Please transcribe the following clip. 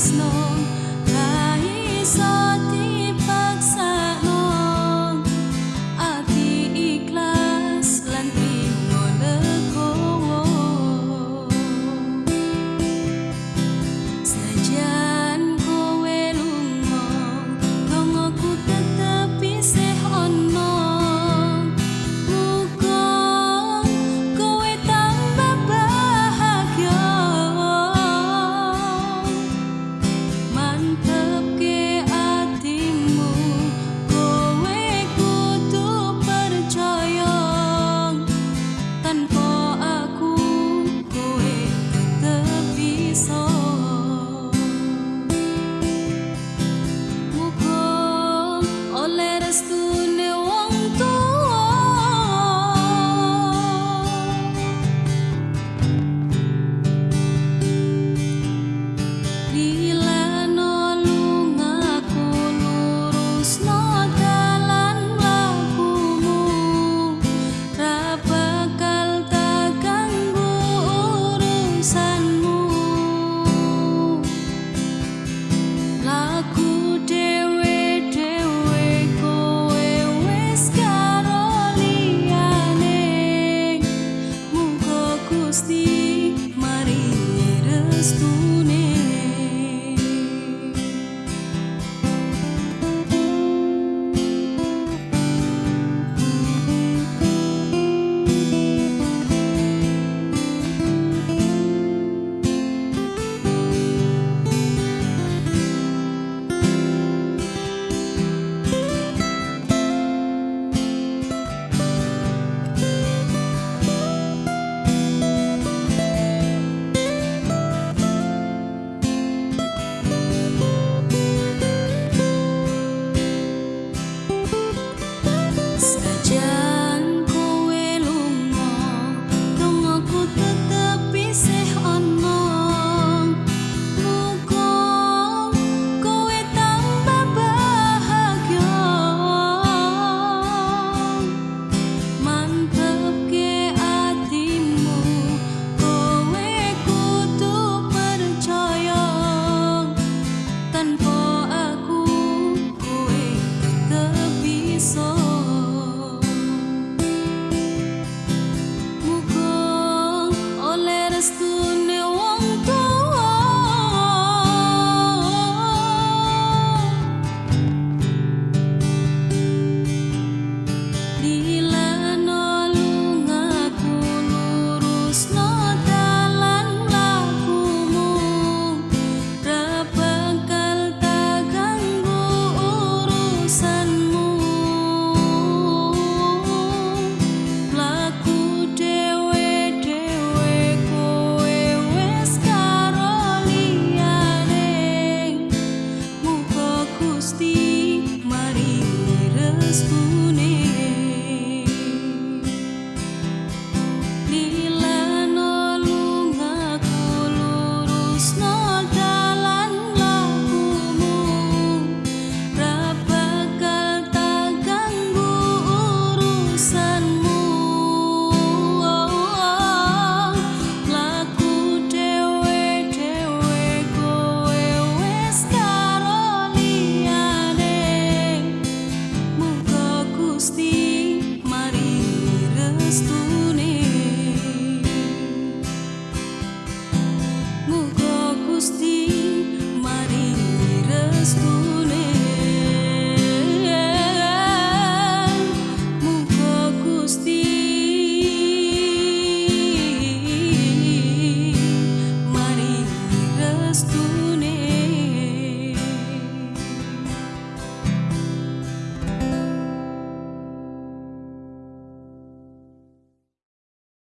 snow.